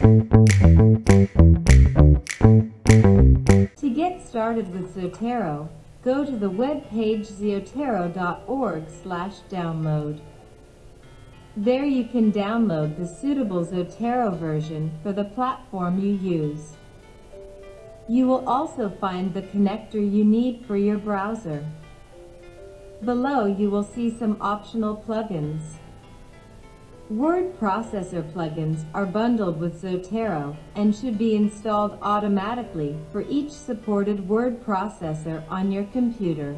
To get started with Zotero, go to the webpage zotero.org slash download. There you can download the suitable Zotero version for the platform you use. You will also find the connector you need for your browser. Below you will see some optional plugins. Word processor plugins are bundled with Zotero and should be installed automatically for each supported word processor on your computer.